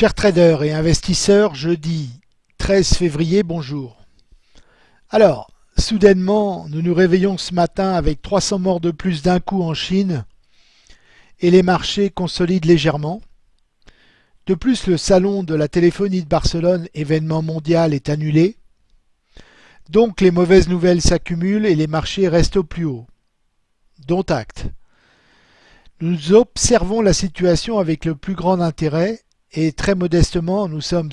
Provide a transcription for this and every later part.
Chers traders et investisseurs, jeudi 13 février, bonjour. Alors, soudainement, nous nous réveillons ce matin avec 300 morts de plus d'un coup en Chine et les marchés consolident légèrement. De plus, le salon de la téléphonie de Barcelone, événement mondial, est annulé. Donc les mauvaises nouvelles s'accumulent et les marchés restent au plus haut. Dont acte. Nous observons la situation avec le plus grand intérêt et très modestement, nous sommes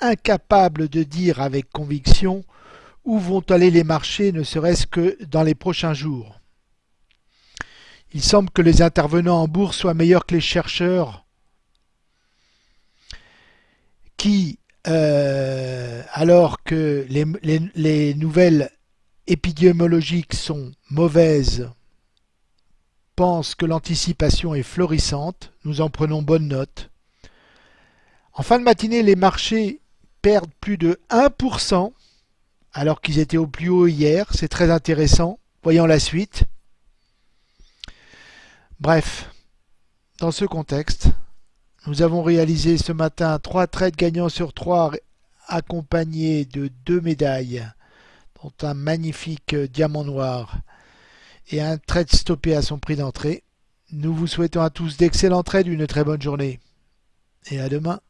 incapables de dire avec conviction où vont aller les marchés, ne serait-ce que dans les prochains jours. Il semble que les intervenants en bourse soient meilleurs que les chercheurs qui, euh, alors que les, les nouvelles épidémiologiques sont mauvaises, pensent que l'anticipation est florissante. Nous en prenons bonne note. En fin de matinée, les marchés perdent plus de 1% alors qu'ils étaient au plus haut hier. C'est très intéressant. Voyons la suite. Bref, dans ce contexte, nous avons réalisé ce matin trois trades gagnants sur trois accompagnés de deux médailles, dont un magnifique diamant noir et un trade stoppé à son prix d'entrée. Nous vous souhaitons à tous d'excellents trades, une très bonne journée et à demain.